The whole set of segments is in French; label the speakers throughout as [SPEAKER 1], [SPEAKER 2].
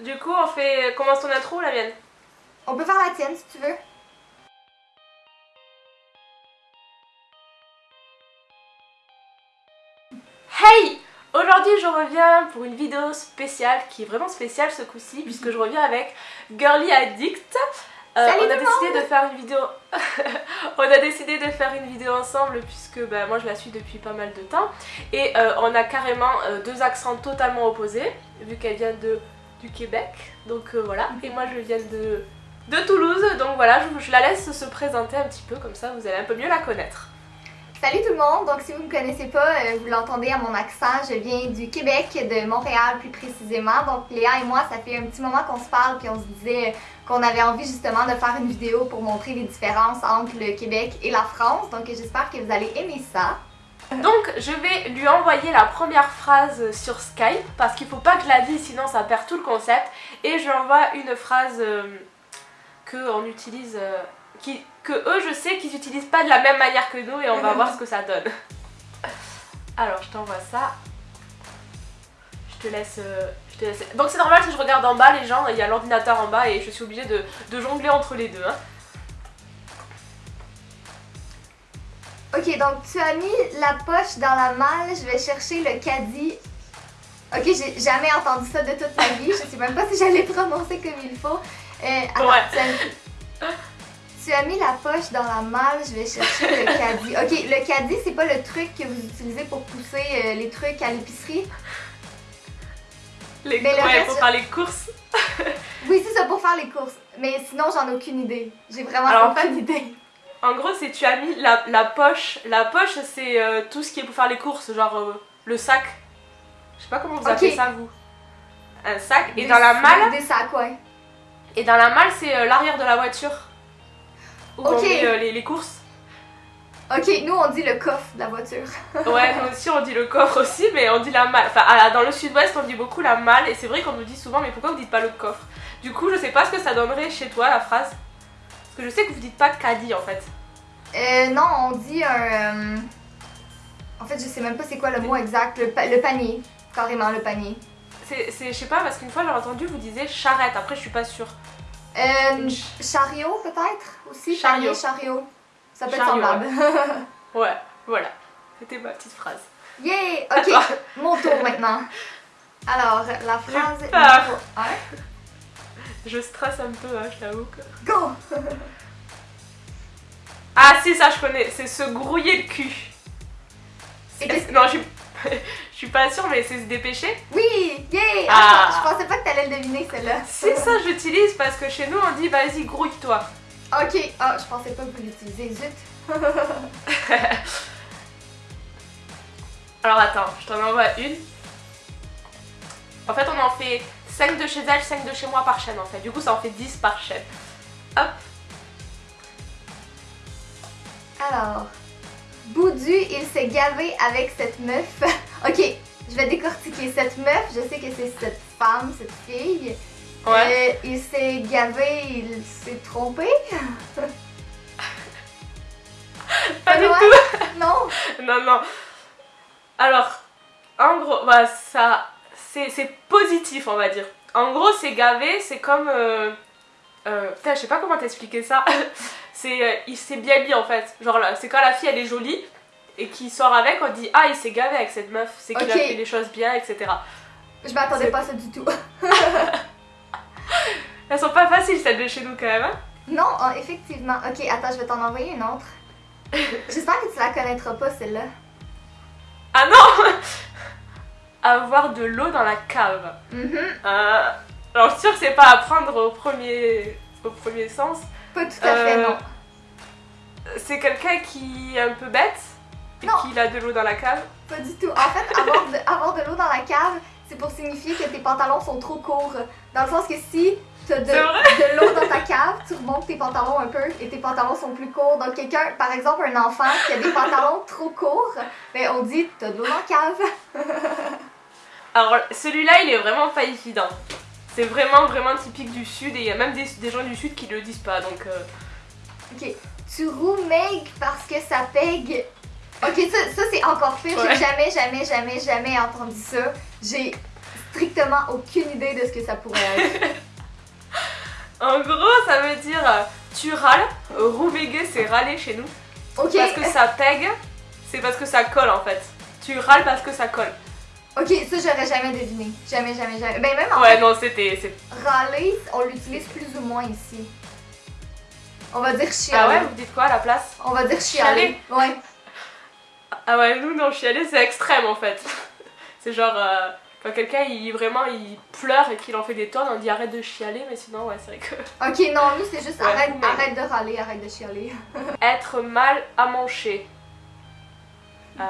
[SPEAKER 1] Du coup, on fait. Commence ton intro ou la mienne?
[SPEAKER 2] On peut faire la tienne si tu veux.
[SPEAKER 1] Hey Aujourd'hui, je reviens pour une vidéo spéciale qui est vraiment spéciale ce coup-ci, puisque je reviens avec Girly Addict. Euh,
[SPEAKER 2] Salut
[SPEAKER 1] on a décidé de faire une vidéo. on a décidé de faire une vidéo ensemble puisque bah, moi je la suis depuis pas mal de temps et euh, on a carrément euh, deux accents totalement opposés vu qu'elle vient de du Québec. Donc euh, voilà. Et moi je viens de de Toulouse. Donc voilà, je, je la laisse se présenter un petit peu comme ça vous allez un peu mieux la connaître.
[SPEAKER 2] Salut tout le monde, donc si vous ne me connaissez pas, euh, vous l'entendez à mon accent, je viens du Québec, de Montréal plus précisément. Donc Léa et moi, ça fait un petit moment qu'on se parle puis on se disait qu'on avait envie justement de faire une vidéo pour montrer les différences entre le Québec et la France. Donc j'espère que vous allez aimer ça.
[SPEAKER 1] Donc je vais lui envoyer la première phrase sur Skype parce qu'il faut pas que je la dise sinon ça perd tout le concept et je lui envoie une phrase euh, que on utilise euh, que eux je sais qu'ils utilisent pas de la même manière que nous et on va voir ce que ça donne. Alors je t'envoie ça. Je te laisse euh, Donc c'est normal si je regarde en bas les gens, il y a l'ordinateur en bas et je suis obligée de, de jongler entre les deux. hein.
[SPEAKER 2] Ok, donc tu as mis la poche dans la malle, je vais chercher le caddie. Ok, j'ai jamais entendu ça de toute ma vie, je sais même pas si j'allais prononcer comme il faut. Euh, attends,
[SPEAKER 1] Ouais.
[SPEAKER 2] tu, as, tu as mis la poche dans la malle, je vais chercher le caddie. Ok, le caddie, c'est pas le truc que vous utilisez pour pousser euh, les trucs à l'épicerie?
[SPEAKER 1] Les,
[SPEAKER 2] Mais le
[SPEAKER 1] ouais,
[SPEAKER 2] reste-
[SPEAKER 1] pour faire les courses.
[SPEAKER 2] Oui, c'est ça, pour faire les courses. Mais sinon, j'en ai aucune idée. J'ai vraiment
[SPEAKER 1] Alors, en
[SPEAKER 2] aucune idée.
[SPEAKER 1] En gros, c'est tu as mis la, la poche. La poche, c'est euh, tout ce qui est pour faire les courses, genre euh, le sac. Je sais pas comment vous
[SPEAKER 2] Ok.
[SPEAKER 1] appelez ça, vous. Un sac. Et
[SPEAKER 2] Des-
[SPEAKER 1] dans la malle,
[SPEAKER 2] Des sacs, ouais.
[SPEAKER 1] et dans la malle, c'est euh, l'arrière de la voiture. Où on
[SPEAKER 2] Ok.
[SPEAKER 1] met euh, les, les courses.
[SPEAKER 2] Ok, nous, on dit le coffre de la voiture.
[SPEAKER 1] Ouais, nous aussi, on dit le coffre aussi, mais on dit la malle. Enfin, à- dans le sud-ouest, on dit beaucoup la malle. Et c'est vrai qu'on nous dit souvent, mais pourquoi vous dites pas le coffre? Du coup, je sais pas ce que ça donnerait chez toi, la phrase. Parce que je sais que vous dites pas caddie en fait.
[SPEAKER 2] Euh, non, on dit un. euh, En fait, je sais même pas c'est quoi le mot exact. Le, pa- le panier. Carrément, le panier.
[SPEAKER 1] C'est, je sais pas, parce qu'une fois j'ai entendu vous disiez charrette, après je suis pas sûre.
[SPEAKER 2] Euh,
[SPEAKER 1] ch-
[SPEAKER 2] chariot, peut-être? Aussi.
[SPEAKER 1] Chariot.
[SPEAKER 2] Panier, chariot. Ça peut être semblable.
[SPEAKER 1] Ouais, voilà. C'était ma petite phrase.
[SPEAKER 2] Yay! Ok, mon tour maintenant. Alors, la phrase numéro un.
[SPEAKER 1] Je stresse un peu, hein, je t'avoue que.
[SPEAKER 2] Go!
[SPEAKER 1] Ah si, ça je connais, c'est se grouiller le cul.
[SPEAKER 2] Et
[SPEAKER 1] Non, je suis... je suis pas sûre, mais c'est se dépêcher.
[SPEAKER 2] Oui! Yay!
[SPEAKER 1] Ah.
[SPEAKER 2] Ah, je pensais pas que t'allais le deviner, celle-là.
[SPEAKER 1] C'est ça, j'utilise parce que chez nous on dit vas-y, grouille-toi.
[SPEAKER 2] Ok, ah, je pensais pas que vous l'utilisez. Zut!
[SPEAKER 1] Alors attends, je t'en envoie une. En fait, on en fait 5 de chez elle, 5 de chez moi par chaîne en fait. Du coup, ça en fait 10 par chaîne. Hop.
[SPEAKER 2] Alors, Boudu, il s'est gavé avec cette meuf. ok, je vais décortiquer cette meuf. Je sais que c'est cette femme, cette fille.
[SPEAKER 1] Ouais.
[SPEAKER 2] Euh, il s'est gavé, il s'est trompé.
[SPEAKER 1] Pas du tout.
[SPEAKER 2] Non.
[SPEAKER 1] Non, non. Alors, en gros, bah, ça, c'est positif, on va dire. En gros, c'est gavé, c'est comme. Euh, euh, putain, je sais pas comment t'expliquer ça. c'est, euh, il s'est bien mis en fait. Genre, c'est quand la fille elle est jolie et qu'il sort avec, on dit Ah, il s'est gavé avec cette meuf, c'est qu'il a fait les choses bien, etc.
[SPEAKER 2] Je m'attendais pas à ça du tout.
[SPEAKER 1] Elles sont pas faciles celles de chez nous quand même. hein.
[SPEAKER 2] non, ah, effectivement. Ok, attends, je vais t'en envoyer une autre. J'espère que tu la connaîtras pas, celle-là.
[SPEAKER 1] ah non Avoir de l'eau dans la cave.
[SPEAKER 2] Mhm.
[SPEAKER 1] Euh, alors, que c'est pas à prendre au premier, au premier sens.
[SPEAKER 2] Pas tout à fait,
[SPEAKER 1] Euh,
[SPEAKER 2] non.
[SPEAKER 1] C'est quelqu'un qui est un peu bête et
[SPEAKER 2] Non.
[SPEAKER 1] qui a de l'eau dans la cave.
[SPEAKER 2] Pas du tout. En fait, avoir de, avoir de l'eau dans la cave, c'est pour signifier que tes pantalons sont trop courts. Dans le sens que si tu as de, de l'eau dans ta cave, tu remontes tes pantalons un peu et tes pantalons sont plus courts. Donc quelqu'un, par exemple un enfant qui a des pantalons trop courts, ben on dit t'as de l'eau dans la cave.
[SPEAKER 1] Alors celui-là, il est vraiment pas évident. C'est vraiment vraiment typique du sud et il y a même des, des gens du sud qui le disent pas donc. euh,
[SPEAKER 2] Ok. Tu roues meg parce que ça pègue. Ok, ça, ça c'est encore pire.
[SPEAKER 1] Ouais.
[SPEAKER 2] J'ai jamais, jamais, jamais, jamais entendu ça. J'ai strictement aucune idée de ce que ça pourrait être.
[SPEAKER 1] En gros, ça veut dire euh, tu râles. Rouvéguer, c'est râler chez nous.
[SPEAKER 2] Ok,
[SPEAKER 1] Parce que ça pègue, c'est parce que ça colle en fait. Tu râles parce que ça colle.
[SPEAKER 2] Ok, ça j'aurais jamais deviné. Jamais, jamais, jamais. Ben même en
[SPEAKER 1] Ouais, non, c'était.
[SPEAKER 2] râler, on l'utilise plus ou moins ici. On va dire
[SPEAKER 1] Ah
[SPEAKER 2] chialer.
[SPEAKER 1] ouais, vous dites quoi à la place?
[SPEAKER 2] On va dire chialer. Ouais.
[SPEAKER 1] Ah ouais, nous, non, chialer, c'est extrême en fait. C'est genre. euh, quand quelqu'un, il vraiment, il pleure et qu'il en fait des tonnes, on dit arrête de chialer, mais sinon, ouais, c'est vrai que.
[SPEAKER 2] Ok, non, nous c'est juste
[SPEAKER 1] Ouais,
[SPEAKER 2] arrête,
[SPEAKER 1] mais-
[SPEAKER 2] arrête de râler, arrête de chialer.
[SPEAKER 1] être mal à manger. Euh,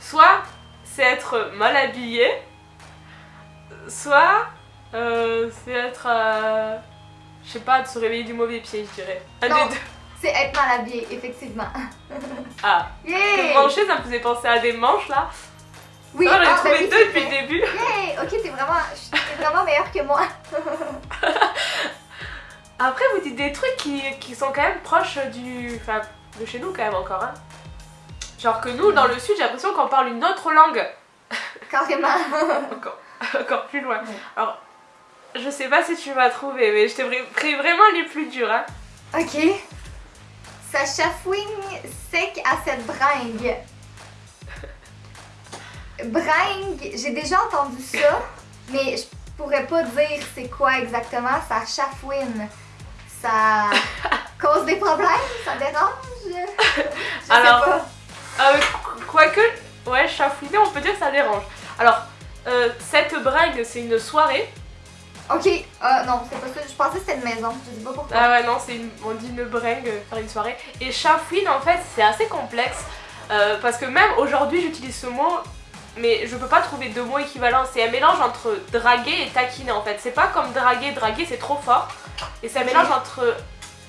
[SPEAKER 1] soit c'est être mal habillé, soit euh, c'est être. euh, je sais pas, de se réveiller du mauvais pied, je dirais. Un
[SPEAKER 2] Non. C'est être mal habillé, effectivement.
[SPEAKER 1] Ah,
[SPEAKER 2] Yay!
[SPEAKER 1] manger, ça me faisait penser à des manches là.
[SPEAKER 2] Oui,
[SPEAKER 1] j'en ai
[SPEAKER 2] ah,
[SPEAKER 1] trouvé
[SPEAKER 2] oui,
[SPEAKER 1] deux depuis le début.
[SPEAKER 2] Yay! Ok, t'es vraiment, t'es vraiment meilleur que moi.
[SPEAKER 1] Après, vous dites des trucs qui, qui sont quand même proches du. Enfin, de chez nous quand même encore. Hein. Genre que nous, dans le sud, j'ai l'impression qu'on parle une autre langue.
[SPEAKER 2] Carrément.
[SPEAKER 1] encore, encore plus loin. Alors, je sais pas si tu vas trouver, mais je t'ai pris vraiment les plus durs. Hein.
[SPEAKER 2] Ok. Ça chafouigne sec à cette bringue. Bringue, j'ai déjà entendu ça, mais je pourrais pas dire c'est quoi exactement. Ça chafouine. Ça cause des problèmes? Ça dérange? Je
[SPEAKER 1] Alors,
[SPEAKER 2] sais pas.
[SPEAKER 1] Euh, qu- quoique, ouais, chafouiner, on peut dire que ça dérange. Alors, euh, cette bringue, c'est une soirée.
[SPEAKER 2] Ok, euh, non, c'est pas ça. Je pensais que c'était une maison. Je sais pas pourquoi.
[SPEAKER 1] Ah ouais, non, c'est une, on dit une bringue, euh, faire une soirée. Et chafouine, en fait, c'est assez complexe. euh, parce que même aujourd'hui, j'utilise ce mot, mais je peux pas trouver de mots équivalents. C'est un mélange entre draguer et taquiner, en fait. C'est pas comme draguer, draguer, c'est trop fort. Et c'est un mélange entre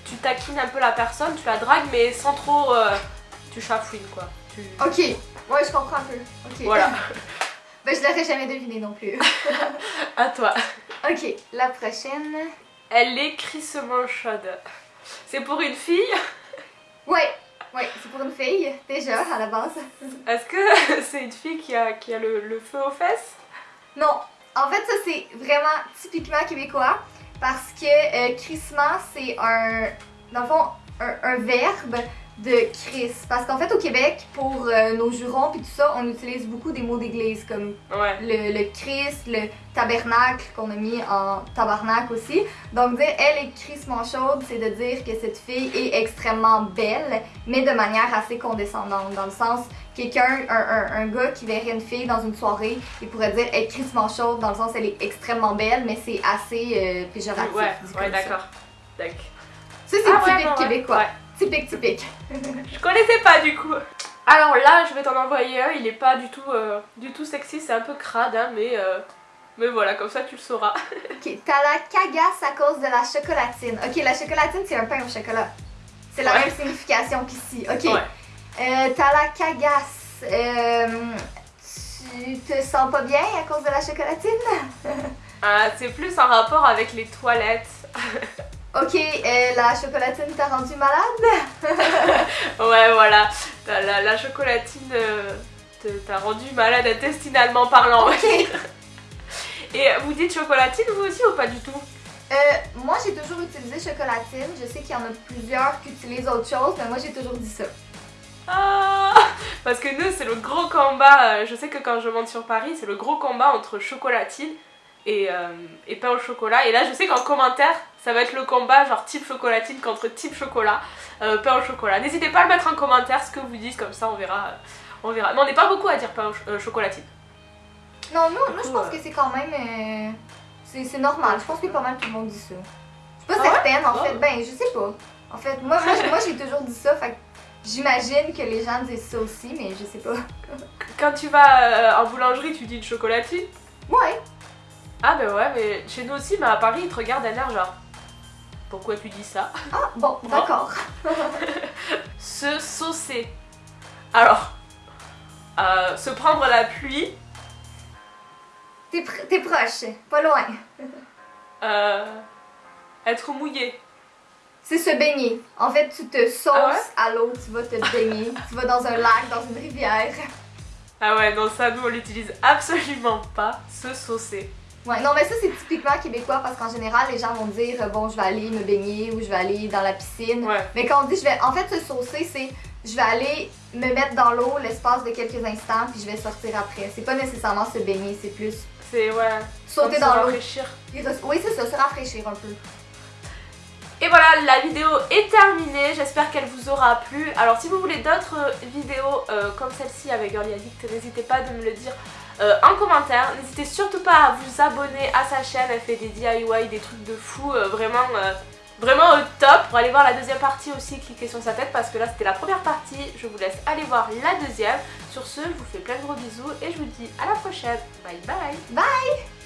[SPEAKER 1] tu taquines un peu la personne, tu la dragues, mais sans trop. euh, tu chafouines, quoi. Tu-
[SPEAKER 2] Ok, ouais, je comprends un peu.
[SPEAKER 1] Voilà,
[SPEAKER 2] ben, je l'aurais jamais deviné non plus.
[SPEAKER 1] à toi.
[SPEAKER 2] ok, la prochaine.
[SPEAKER 1] Elle est crissement chaude. C'est pour une fille?
[SPEAKER 2] Ouais, ouais, c'est pour une fille, déjà, à la base.
[SPEAKER 1] Est-ce que c'est une fille qui a, qui a le, le feu aux fesses?
[SPEAKER 2] Non, en fait, ça, c'est vraiment typiquement québécois parce que euh, crissement, c'est un, dans le fond, un, un verbe de Chris. Parce qu'en fait, au Québec, pour euh, nos jurons puis tout ça, on utilise beaucoup des mots d'église comme
[SPEAKER 1] Ouais.
[SPEAKER 2] le, le Christ, le tabernacle qu'on a mis en tabarnak aussi. Donc dire elle est crissement chaude, c'est de dire que cette fille est extrêmement belle, mais de manière assez condescendante. Dans le sens, quelqu'un, un, un, un gars qui verrait une fille dans une soirée, il pourrait dire elle est crissement chaude, dans le sens elle est extrêmement belle, mais c'est assez euh, péjoratif.
[SPEAKER 1] Ouais, ouais, d'accord.
[SPEAKER 2] C'est
[SPEAKER 1] Ah
[SPEAKER 2] typique
[SPEAKER 1] ouais.
[SPEAKER 2] québécois. Typique, typique.
[SPEAKER 1] Je connaissais pas du coup. Alors là, je vais t'en envoyer un. Il est pas du tout, euh, du tout sexy. C'est un peu crade, hein, mais, euh, mais voilà, comme ça tu le sauras.
[SPEAKER 2] Ok, t'as la cagasse à cause de la chocolatine. Ok, la chocolatine, c'est un pain au chocolat. C'est la
[SPEAKER 1] Ouais.
[SPEAKER 2] même signification qu'ici. Ok.
[SPEAKER 1] Ouais.
[SPEAKER 2] Euh, t'as la cagasse. Euh, tu te sens pas bien à cause de la chocolatine?
[SPEAKER 1] Ah, c'est plus en rapport avec les toilettes.
[SPEAKER 2] Ok, la chocolatine t'a rendu malade?
[SPEAKER 1] Ouais, voilà. La, la chocolatine euh, t'a rendu malade intestinalement parlant.
[SPEAKER 2] Ok.
[SPEAKER 1] Et vous dites chocolatine vous aussi ou pas du tout?
[SPEAKER 2] Euh, moi, j'ai toujours utilisé chocolatine. Je sais qu'il y en a plusieurs qui utilisent autre chose, mais moi, j'ai toujours dit ça.
[SPEAKER 1] Ah Parce que nous, c'est le gros combat. euh, Je sais que quand je monte sur Paris, c'est le gros combat entre chocolatine et, euh, et pain au chocolat. Et là, je sais qu'en commentaire, ça va être le combat genre type chocolatine contre type chocolat, euh, pain au chocolat. N'hésitez pas à le mettre en commentaire ce que vous dites, comme ça on verra. euh, On verra. Mais on n'est pas beaucoup à dire pain au ch- euh, chocolatine.
[SPEAKER 2] Non, nous, nous je pense
[SPEAKER 1] euh,
[SPEAKER 2] que c'est quand même. euh, c'est normal. Je pense que pas mal tout le monde dit ça. Je suis pas
[SPEAKER 1] Ah ouais?
[SPEAKER 2] certaine, en
[SPEAKER 1] Ah.
[SPEAKER 2] fait. Ben, je sais pas. En fait, moi, moi, j'ai- moi j'ai toujours dit ça. Fait j'imagine que les gens disent ça aussi, mais je sais pas.
[SPEAKER 1] Quand tu vas euh, en boulangerie, tu dis une chocolatine?
[SPEAKER 2] Ouais.
[SPEAKER 1] Ah ben ouais, mais chez nous aussi, mais à Paris, ils te regardent d'un air genre. Pourquoi tu dis ça?
[SPEAKER 2] Ah, bon, d'accord.
[SPEAKER 1] Se saucer. Alors, euh, se prendre la pluie,
[SPEAKER 2] T'es pr- t'es proche, pas loin.
[SPEAKER 1] euh, être mouillé.
[SPEAKER 2] C'est se baigner. En fait, tu te sauces
[SPEAKER 1] Ah ouais?
[SPEAKER 2] à l'eau, tu vas te baigner. tu vas dans un lac, dans une rivière.
[SPEAKER 1] Ah ouais, non, ça, nous, on l'utilise absolument pas, se saucer.
[SPEAKER 2] Ouais, non, mais ça, c'est typiquement québécois parce qu'en général, les gens vont dire euh, bon, je vais aller me baigner ou je vais aller dans la piscine.
[SPEAKER 1] Ouais.
[SPEAKER 2] Mais quand on dit je vais. En fait, se saucer, c'est je vais aller me mettre dans l'eau l'espace de quelques instants puis je vais sortir après. C'est pas nécessairement se baigner, c'est plus
[SPEAKER 1] C'est, ouais.
[SPEAKER 2] sauter dans l'eau.
[SPEAKER 1] rafraîchir.
[SPEAKER 2] Oui, c'est ça, se rafraîchir un peu.
[SPEAKER 1] Et voilà, la vidéo est terminée, j'espère qu'elle vous aura plu. Alors si vous voulez d'autres vidéos euh, comme celle-ci avec Girly Addict, n'hésitez pas de me le dire euh, en commentaire. N'hésitez surtout pas à vous abonner à sa chaîne, elle fait des DIY, des trucs de fou, euh, vraiment, euh, vraiment au top. Pour aller voir la deuxième partie aussi, cliquez sur sa tête parce que là c'était la première partie. Je vous laisse aller voir la deuxième. Sur ce, je vous fais plein de gros bisous et je vous dis à la prochaine. Bye bye
[SPEAKER 2] Bye!